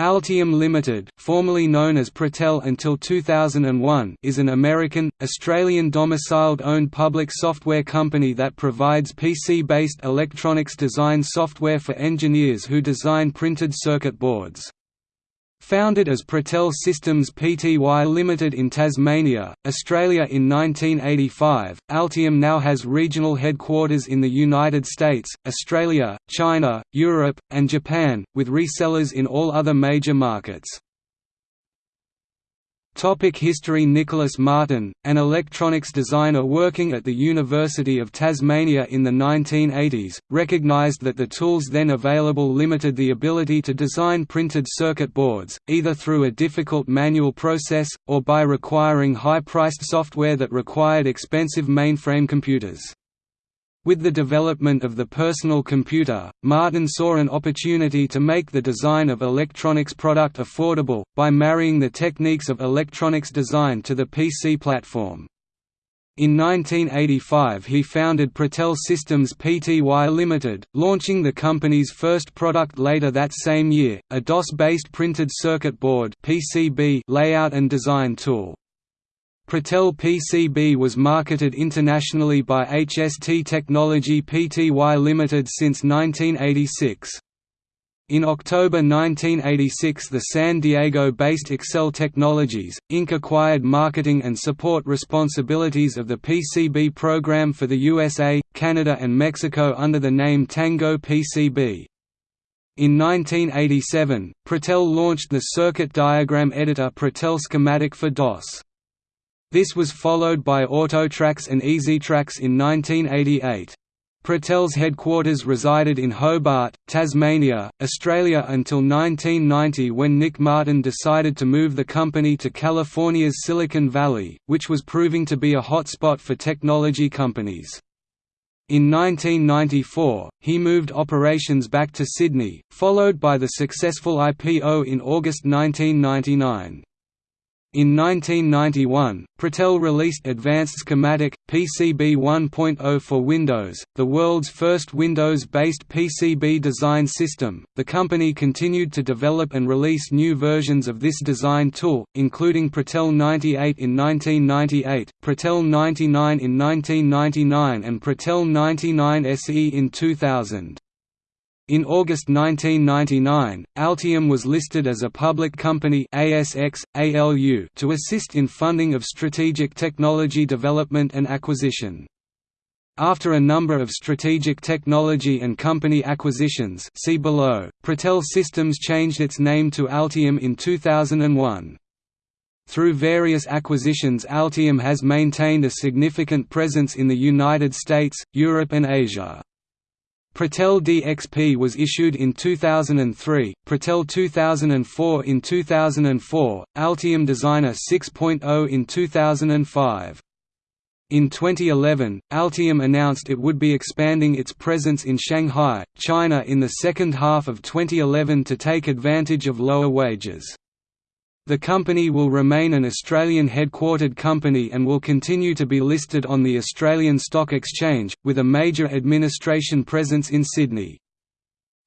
Altium Limited, formerly known as Protel until 2001, is an American, Australian domiciled owned public software company that provides PC-based electronics design software for engineers who design printed circuit boards. Founded as Protel Systems Pty Limited in Tasmania, Australia in 1985, Altium now has regional headquarters in the United States, Australia, China, Europe, and Japan, with resellers in all other major markets. Topic History Nicholas Martin, an electronics designer working at the University of Tasmania in the 1980s, recognised that the tools then available limited the ability to design printed circuit boards, either through a difficult manual process, or by requiring high-priced software that required expensive mainframe computers. With the development of the personal computer, Martin saw an opportunity to make the design of electronics product affordable, by marrying the techniques of electronics design to the PC platform. In 1985 he founded Protel Systems Pty Limited, launching the company's first product later that same year, a DOS-based printed circuit board layout and design tool. Protel PCB was marketed internationally by HST Technology Pty Limited since 1986. In October 1986 the San Diego-based ACCEL Technologies, Inc. acquired marketing and support responsibilities of the PCB program for the USA, Canada and Mexico under the name Tango PCB. In 1987, Protel launched the circuit diagram editor Protel Schematic for DOS. This was followed by Autotrax and EasyTrax in 1988. Protel's headquarters resided in Hobart, Tasmania, Australia until 1990 when Nick Martin decided to move the company to California's Silicon Valley, which was proving to be a hotspot for technology companies. In 1994, he moved operations back to Sydney, followed by the successful IPO in August 1999. In 1991, Protel released Advanced Schematic, PCB 1.0 for Windows, the world's first Windows-based PCB design system. The company continued to develop and release new versions of this design tool, including Protel 98 in 1998, Protel 99 in 1999 and Protel 99 SE in 2000. In August 1999, Altium was listed as a public company ASX, ALU to assist in funding of strategic technology development and acquisition. After a number of strategic technology and company acquisitions see below, Protel Systems changed its name to Altium in 2001. Through various acquisitions Altium has maintained a significant presence in the United States, Europe and Asia. Protel DXP was issued in 2003, Protel 2004 in 2004, Altium Designer 6.0 in 2005. In 2011, Altium announced it would be expanding its presence in Shanghai, China in the second half of 2011 to take advantage of lower wages. The company will remain an Australian headquartered company and will continue to be listed on the Australian Stock Exchange, with a major administration presence in Sydney.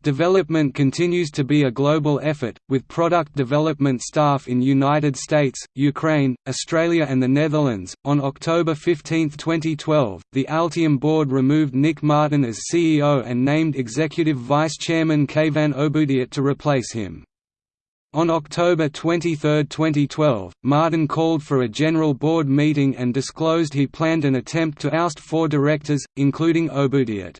Development continues to be a global effort, with product development staff in United States, Ukraine, Australia and the Netherlands. On October 15, 2012, the Altium board removed Nick Martin as CEO and named Executive Vice Chairman Kayvan Oboudiyat to replace him. On October 23, 2012, Martin called for a general board meeting and disclosed he planned an attempt to oust four directors, including Oboudiyat.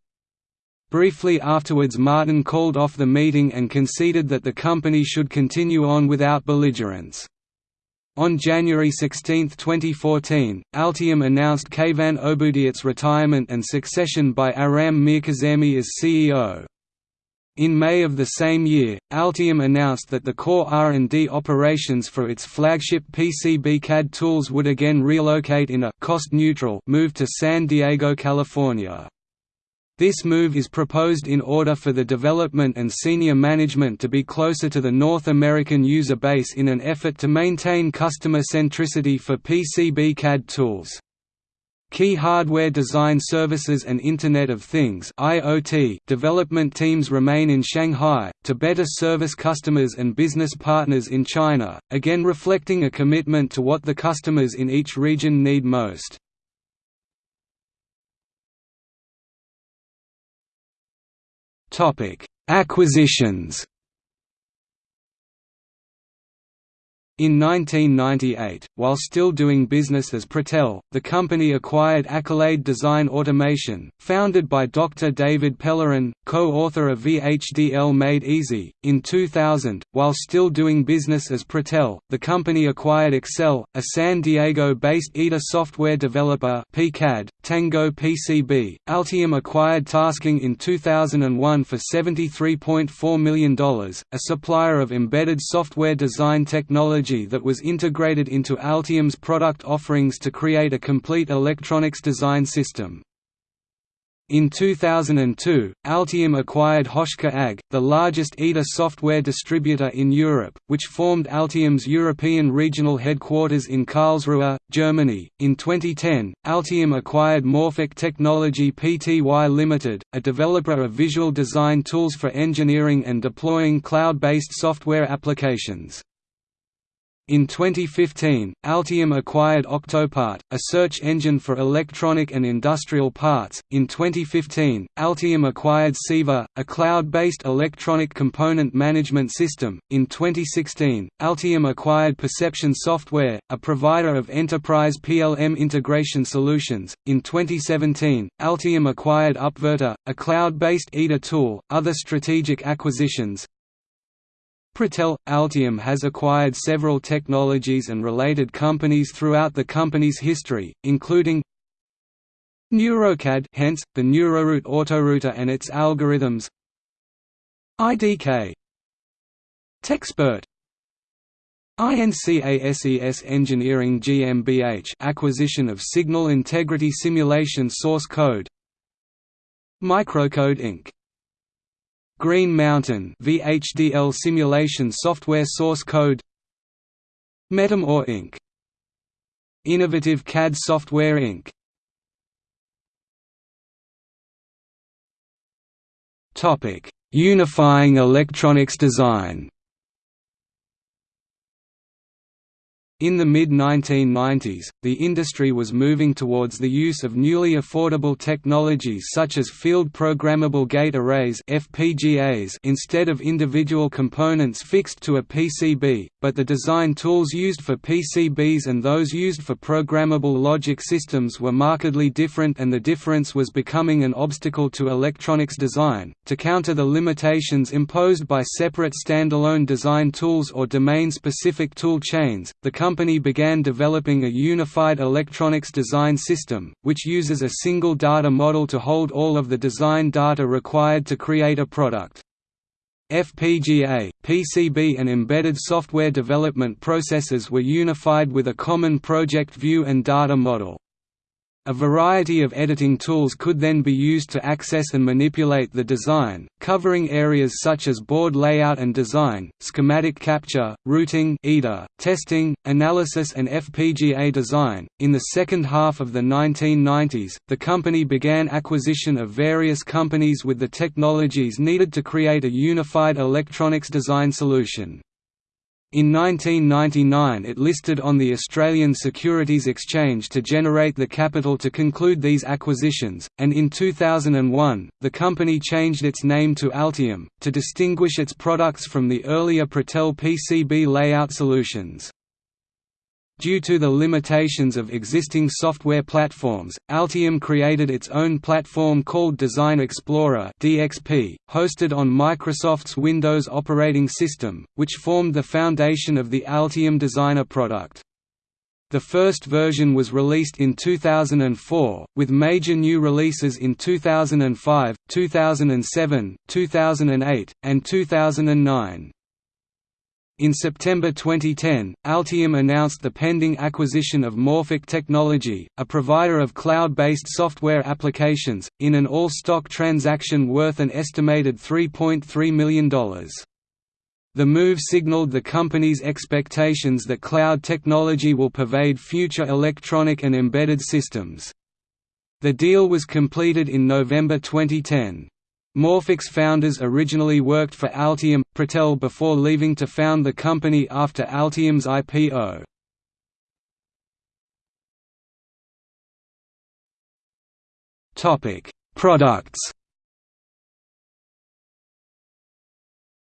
Briefly afterwards Martin called off the meeting and conceded that the company should continue on without belligerence. On January 16, 2014, Altium announced Kayvan Oboudiyat's retirement and succession by Aram Mirkazemi as CEO. In May of the same year, Altium announced that the core R&D operations for its flagship PCB CAD tools would again relocate in a cost-neutral move to San Diego, California. This move is proposed in order for the development and senior management to be closer to the North American user base in an effort to maintain customer centricity for PCB CAD tools. Key hardware design services and Internet of Things (IoT) development teams remain in Shanghai to better service customers and business partners in China, again reflecting a commitment to what the customers in each region need most. Topic: Acquisitions. In 1998, while still doing business as Protel, the company acquired Accolade Design Automation, founded by Dr. David Pellerin, co-author of VHDL Made Easy. In 2000, while still doing business as Protel, the company acquired ACCEL, a San Diego-based EDA software developer (PCAD), Tango PCB. Altium acquired Tasking in 2001 for $73.4 million, a supplier of embedded software design technology technology that was integrated into Altium's product offerings to create a complete electronics design system. In 2002, Altium acquired Hoschar AG, the largest EDA software distributor in Europe, which formed Altium's European regional headquarters in Karlsruhe, Germany. In 2010, Altium acquired Morfik Technology Pty Limited, a developer of visual design tools for engineering and deploying cloud-based software applications. In 2015, Altium acquired Octopart, a search engine for electronic and industrial parts. In 2015, Altium acquired Ciiva, a cloud-based electronic component management system. In 2016, Altium acquired Perception Software, a provider of enterprise PLM integration solutions. In 2017, Altium acquired Upverter, a cloud-based EDA tool. Other strategic acquisitions Protel – Altium has acquired several technologies and related companies throughout the company's history, including Neurocad hence, the Neuroroute autorouter and its algorithms IDK Techspert INCASES Engineering GmbH acquisition of signal integrity simulation source code Microcode Inc. Green Mountain VHDL simulation software source code Metamor Inc. Innovative CAD Software Inc. Topic: Unifying electronics design. In the mid-1990s, the industry was moving towards the use of newly affordable technologies such as field programmable gate arrays FPGAs instead of individual components fixed to a PCB, but the design tools used for PCBs and those used for programmable logic systems were markedly different and the difference was becoming an obstacle to electronics design. To counter the limitations imposed by separate standalone design tools or domain-specific tool chains, the company began developing a unified electronics design system, which uses a single data model to hold all of the design data required to create a product. FPGA, PCB and embedded software development processes were unified with a common project view and data model. A variety of editing tools could then be used to access and manipulate the design, covering areas such as board layout and design, schematic capture, routing EDA, testing, analysis and FPGA design. In the second half of the 1990s, the company began acquisition of various companies with the technologies needed to create a unified electronics design solution. In 1999 it listed on the Australian Securities Exchange to generate the capital to conclude these acquisitions, and in 2001, the company changed its name to Altium, to distinguish its products from the earlier Protel PCB layout solutions. Due to the limitations of existing software platforms, Altium created its own platform called Design Explorer (DXP), hosted on Microsoft's Windows operating system, which formed the foundation of the Altium Designer product. The first version was released in 2004, with major new releases in 2005, 2007, 2008, and 2009. In September 2010, Altium announced the pending acquisition of Morfik Technology, a provider of cloud-based software applications, in an all-stock transaction worth an estimated $3.3 million. The move signaled the company's expectations that cloud technology will pervade future electronic and embedded systems. The deal was completed in November 2010. Morphix founders originally worked for Altium, Protel before leaving to found the company after Altium's IPO. Products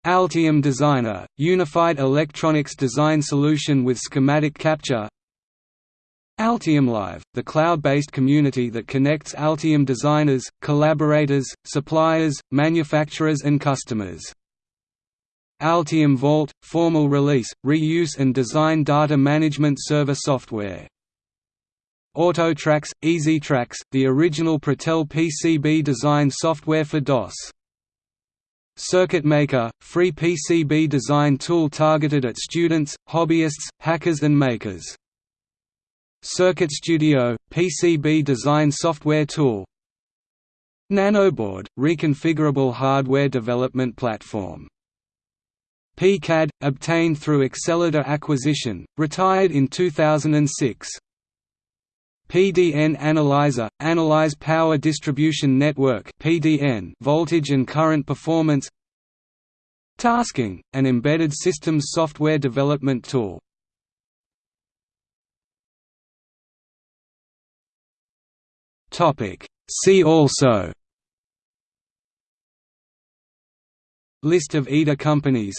Altium Designer, unified electronics design solution with schematic capture Altium Live, the cloud-based community that connects Altium designers, collaborators, suppliers, manufacturers and customers. Altium Vault – formal release, reuse and design data management server software. AutoTrax – EasyTrax, the original Protel PCB design software for DOS. Circuit Maker – free PCB design tool targeted at students, hobbyists, hackers and makers. Circuit Studio – PCB design software tool. Nanoboard – reconfigurable hardware development platform. PCAD – obtained through Accelita acquisition, retired in 2006 PDN Analyzer – Analyze Power Distribution Network PDN voltage and current performance. Tasking – an embedded systems software development tool Topic. See also List of EDA companies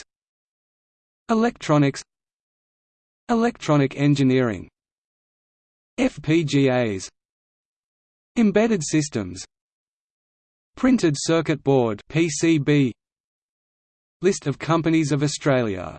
Electronics Electronic engineering FPGAs Embedded systems Printed circuit board PCB List of companies of Australia